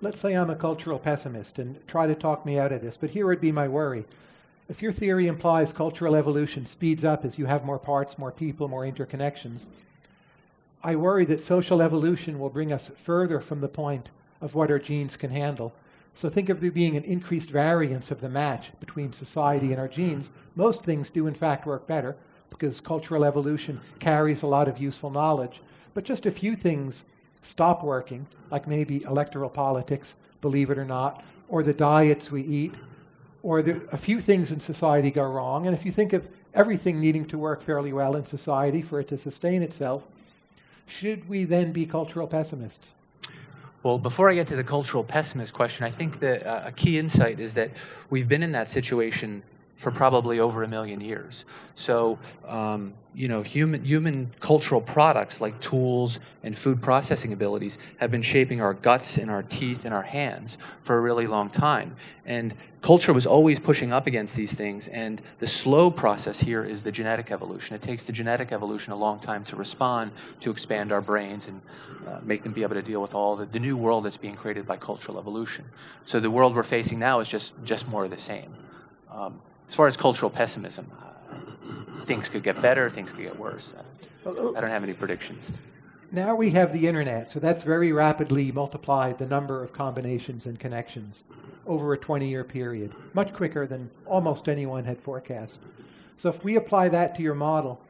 let's say I'm a cultural pessimist and try to talk me out of this, but here would be my worry. If your theory implies cultural evolution speeds up as you have more parts, more people, more interconnections, I worry that social evolution will bring us further from the point of what our genes can handle. So think of there being an increased variance of the match between society and our genes. Most things do in fact work better because cultural evolution carries a lot of useful knowledge. But just a few things stop working, like maybe electoral politics, believe it or not, or the diets we eat, or the, a few things in society go wrong. And if you think of everything needing to work fairly well in society for it to sustain itself, should we then be cultural pessimists? Well, before I get to the cultural pessimist question, I think that uh, a key insight is that we've been in that situation for probably over a million years. So, um, you know, human, human cultural products like tools and food processing abilities have been shaping our guts and our teeth and our hands for a really long time. And culture was always pushing up against these things. And the slow process here is the genetic evolution. It takes the genetic evolution a long time to respond, to expand our brains and uh, make them be able to deal with all the, the new world that's being created by cultural evolution. So the world we're facing now is just, just more of the same. Um, as far as cultural pessimism, things could get better, things could get worse. I don't have any predictions. Now we have the internet, so that's very rapidly multiplied the number of combinations and connections over a 20-year period, much quicker than almost anyone had forecast. So if we apply that to your model,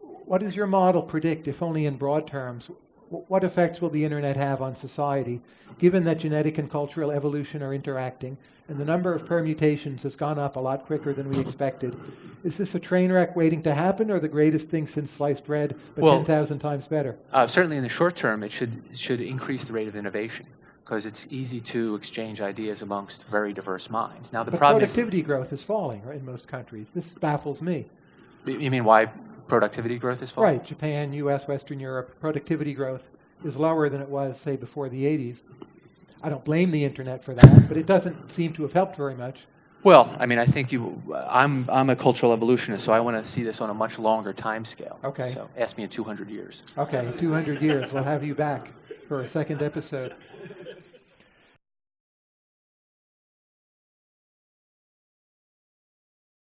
what does your model predict, if only in broad terms, what effects will the internet have on society, given that genetic and cultural evolution are interacting, and the number of permutations has gone up a lot quicker than we expected? Is this a train wreck waiting to happen, or the greatest thing since sliced bread, but well, 10,000 times better? Uh, certainly in the short term, it should, should increase the rate of innovation because it's easy to exchange ideas amongst very diverse minds. Now, the but problem productivity is, growth is falling right, in most countries. This baffles me. You mean why productivity growth is falling? Right. Japan, U.S., Western Europe, productivity growth is lower than it was, say, before the 80s. I don't blame the internet for that, but it doesn't seem to have helped very much. Well, I mean, I think you. I'm I'm a cultural evolutionist, so I want to see this on a much longer time scale. Okay. So ask me in 200 years. Okay, 200 years. We'll have you back for a second episode.